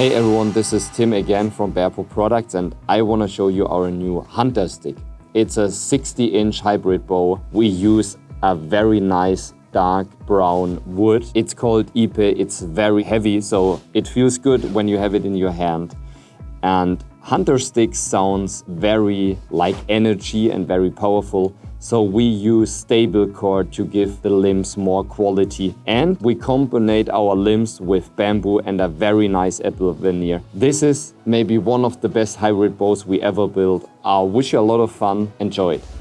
Hey everyone, this is Tim again from Bearpaw Products and I want to show you our new Hunter Stick. It's a 60 inch hybrid bow. We use a very nice dark brown wood. It's called Ipe, it's very heavy so it feels good when you have it in your hand. And Hunter Stick sounds very like energy and very powerful so we use stable cord to give the limbs more quality. And we component our limbs with bamboo and a very nice apple veneer. This is maybe one of the best hybrid bows we ever built. I wish you a lot of fun. Enjoy it.